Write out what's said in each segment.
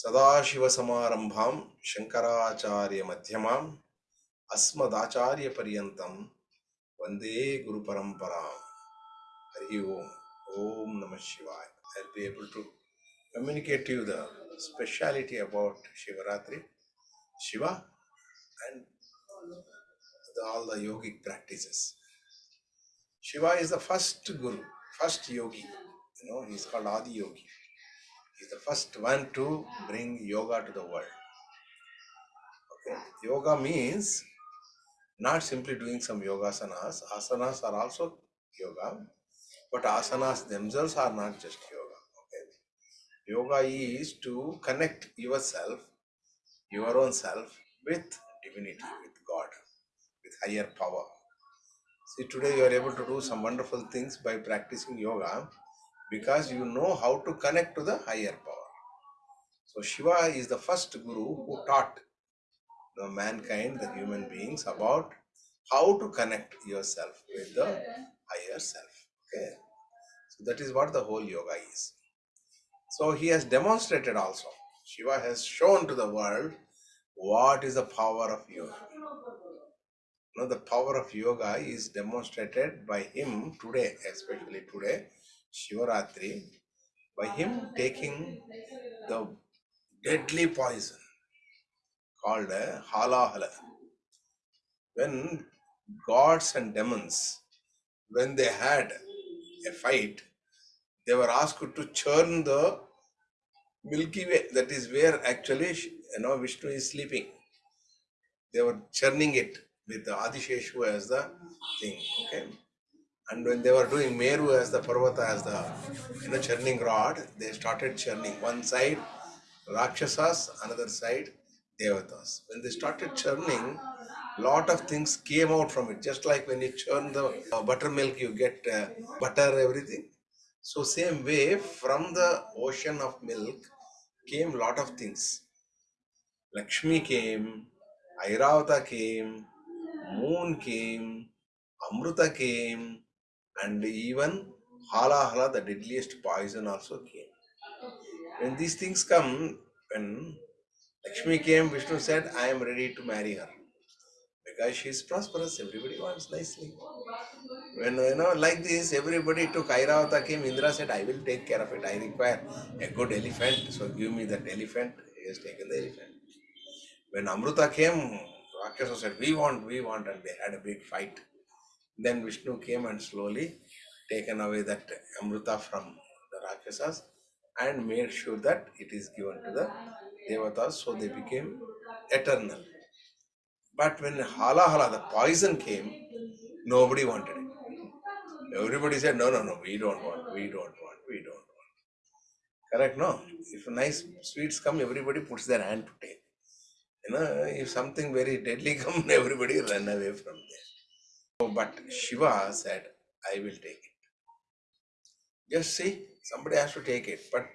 Sadashiva Samarambham, Shankaracharya Madhyamam, Asmadacharya Pariyantam, Vande Guru Paramparam. Om, Om Namah Shivaya. I'll be able to communicate to you the speciality about Shivaratri, Shiva, and all the yogic practices. Shiva is the first Guru, first yogi. You know, he's called Adi Yogi. He's the first one to bring yoga to the world. Okay. Yoga means not simply doing some yogasanas. Asanas are also yoga, but asanas themselves are not just yoga. Okay. Yoga is to connect yourself, your own self, with divinity, with God, with higher power. See, today you are able to do some wonderful things by practicing yoga because you know how to connect to the higher power. So, Shiva is the first guru who taught the mankind, the human beings, about how to connect yourself with the higher self. Okay, so that is what the whole yoga is. So, he has demonstrated also. Shiva has shown to the world what is the power of yoga. Now, the power of yoga is demonstrated by him today, especially today, Shivaratri, by him taking the deadly poison called halahala. When gods and demons, when they had a fight, they were asked to churn the Milky Way. That is where actually, you know, Vishnu is sleeping. They were churning it with the as the thing. Okay. And when they were doing Meru as the Parvata as the you know churning rod, they started churning one side Rakshasas, another side Devatas. When they started churning, lot of things came out from it. Just like when you churn the uh, buttermilk, you get uh, butter, everything. So same way, from the ocean of milk came lot of things. Lakshmi came, Airavata came, moon came, Amruta came, and even Halahala, the deadliest poison, also came. When these things come, when Lakshmi came, Vishnu said, I am ready to marry her. Because she is prosperous, everybody wants nicely. When you know, like this, everybody took Airavata came, Indra said, I will take care of it. I require a good elephant, so give me that elephant. He has taken the elephant. When Amruta came, Rakshasa said, We want, we want, and they had a big fight. Then Vishnu came and slowly taken away that Amruta from the Rakshasas and made sure that it is given to the Devatas, so they became eternal. But when Hala Hala, the poison came, nobody wanted it. Everybody said, No, no, no, we don't want, we don't want, we don't want. Correct? No? If nice sweets come, everybody puts their hand to take. You know, if something very deadly come, everybody run away from there. But Shiva said, I will take it. Just see, somebody has to take it. But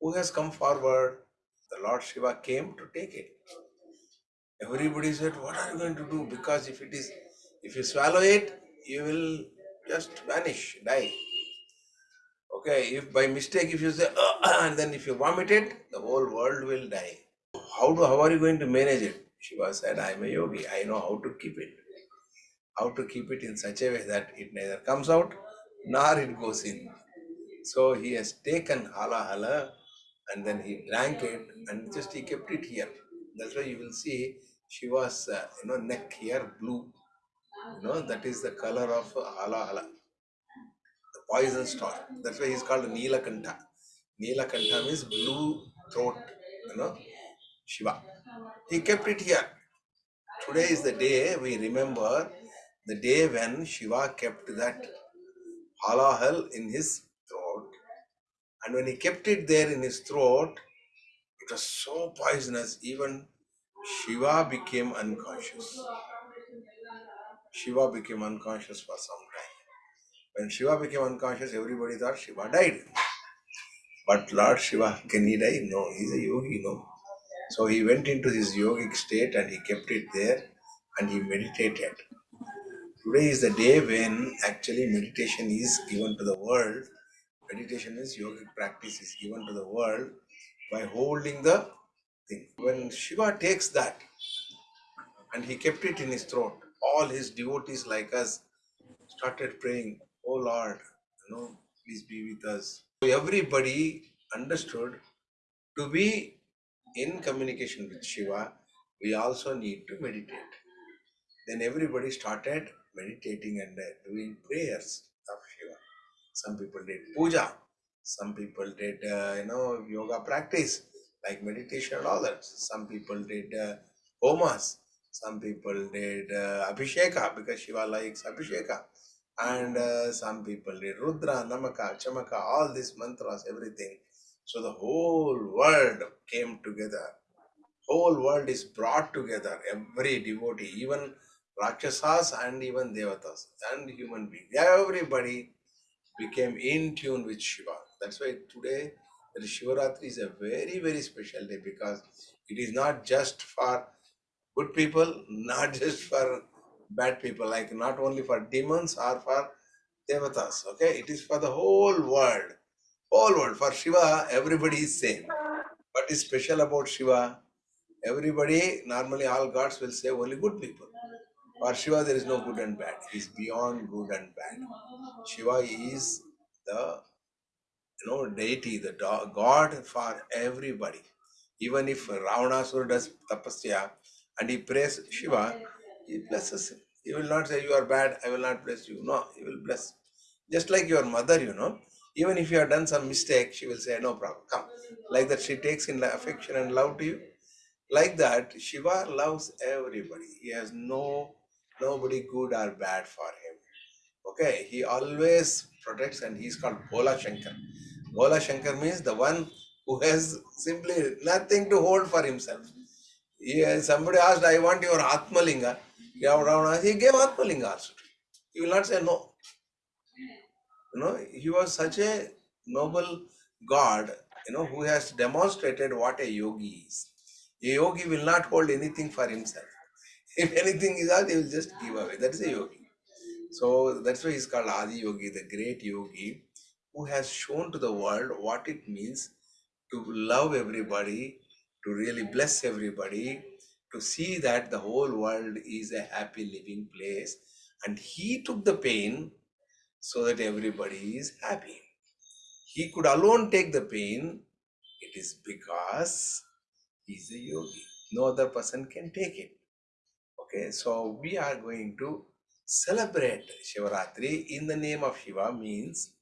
who has come forward? The Lord Shiva came to take it. Everybody said, What are you going to do? Because if it is, if you swallow it, you will just vanish, die. Okay, if by mistake, if you say, ah, ah, and then if you vomit it, the whole world will die. How, do, how are you going to manage it? Shiva said, I am a yogi. I know how to keep it. How to keep it in such a way that it neither comes out nor it goes in. So he has taken hala hala and then he drank it and just he kept it here. That's why you will see Shiva's uh, you know neck here blue. You know that is the color of hala hala, the poison star. That's why he's called Neelakanta. Neelakanta means blue throat. You know Shiva. He kept it here. Today is the day we remember the day when Shiva kept that halahal in his throat. And when he kept it there in his throat, it was so poisonous, even Shiva became unconscious. Shiva became unconscious for some time. When Shiva became unconscious, everybody thought Shiva died. But Lord Shiva, can he die? No, he's a yogi, no. So he went into his yogic state and he kept it there and he meditated. Today is the day when actually meditation is given to the world. Meditation is yogic practice is given to the world by holding the thing. When Shiva takes that and he kept it in his throat, all his devotees like us started praying, Oh Lord, you know, please be with us. Everybody understood to be in communication with Shiva, we also need to meditate. Then everybody started meditating and uh, doing prayers of Shiva. Some people did puja, some people did, uh, you know, yoga practice like meditation and all that. Some people did uh, homas, some people did uh, abhisheka because Shiva likes abhisheka. And uh, some people did Rudra, Namaka, Chamaka, all these mantras, everything. So the whole world came together. Whole world is brought together. Every devotee, even Rakshasas and even Devatas and human beings, everybody became in tune with Shiva. That's why today the Shivaratri is a very, very special day because it is not just for good people, not just for bad people, like not only for demons or for devatas. Okay, it is for the whole world. Whole world. For Shiva, everybody is same. What is special about Shiva? Everybody, normally all gods will say only good people. For Shiva, there is no good and bad. He is beyond good and bad. Shiva is the you know deity, the god for everybody. Even if Ravanasura does tapasya and he prays Shiva, he blesses him. He will not say you are bad, I will not bless you. No, he will bless. Just like your mother, you know. Even if you have done some mistake, she will say, no problem, come. Like that, she takes in affection and love to you. Like that, Shiva loves everybody. He has no nobody good or bad for him. Okay, he always protects and he's called Bhola Shankar. Bhola Shankar means the one who has simply nothing to hold for himself. He, somebody asked, I want your Atmalinga. He gave Atmalinga also. He will not say no. You know, he was such a noble God, you know, who has demonstrated what a yogi is. A yogi will not hold anything for himself. If anything is out, he will just give away. That is a yogi. So that's why he's called Adi Yogi, the great yogi, who has shown to the world what it means to love everybody, to really bless everybody, to see that the whole world is a happy living place. And he took the pain so that everybody is happy. He could alone take the pain. It is because he is a yogi. No other person can take it. Okay, so we are going to celebrate Shivaratri in the name of Shiva means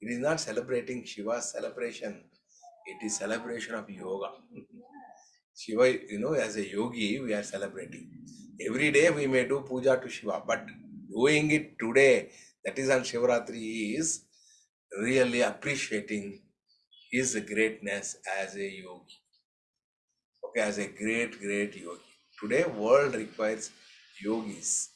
it is not celebrating Shiva's celebration. It is celebration of yoga. Shiva, you know, as a yogi, we are celebrating. Every day we may do puja to Shiva, but doing it today that is on Shivaratri is really appreciating his greatness as a yogi. Okay, as a great, great yogi. Today world requires yogis.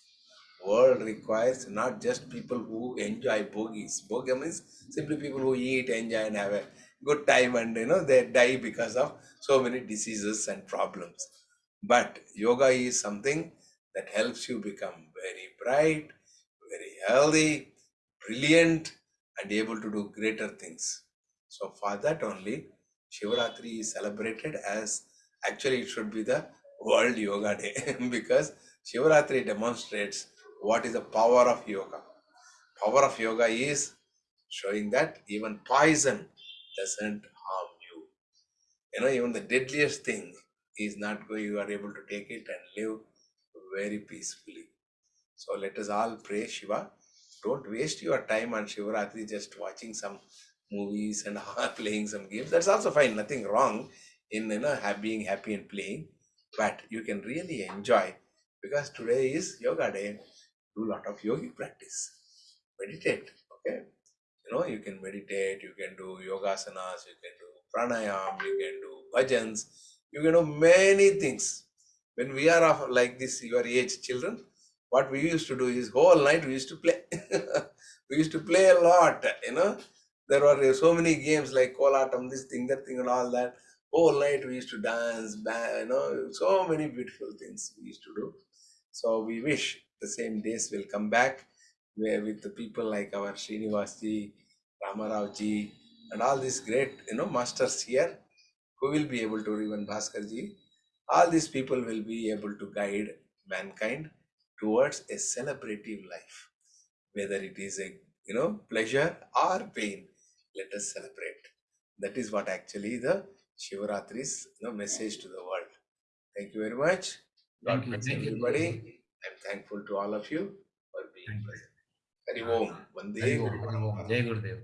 World requires not just people who enjoy bhogis. Bhogi means simply people who eat, enjoy and have a good time and you know they die because of so many diseases and problems. But yoga is something that helps you become very bright, very healthy, brilliant, and able to do greater things. So for that only, Shivaratri is celebrated as actually it should be the World Yoga Day because Shivaratri demonstrates what is the power of yoga. Power of yoga is showing that even poison doesn't harm you. You know, even the deadliest thing is not going, you are able to take it and live very peacefully. So let us all pray Shiva. Don't waste your time on Shivaratri just watching some movies and playing some games. That's also fine, nothing wrong in you know being happy and playing. But you can really enjoy because today is yoga day. Do a lot of yogi practice. Meditate. Okay. You know, you can meditate, you can do yogasanas, you can do pranayam, you can do bhajans, you can do many things. When we are of like this, your age children, what we used to do is whole night we used to play. we used to play a lot, you know. There were so many games like Kolatam, this thing, that thing, and all that. Whole night we used to dance, you know, so many beautiful things we used to do. So we wish the same days will come back where with the people like our Srinivasji, Ramarao ji, and all these great, you know, masters here who will be able to even Bhaskarji, all these people will be able to guide mankind towards a celebrative life. Whether it is a you know pleasure or pain, let us celebrate. That is what actually the Shivaratri's you know, message to the world. Thank you very much. God Thank bless you. everybody. I'm thankful to all of you for being present. Hari Om. Vande Hari Om, Guru Hari Om. Parampara. Jai Gurudev.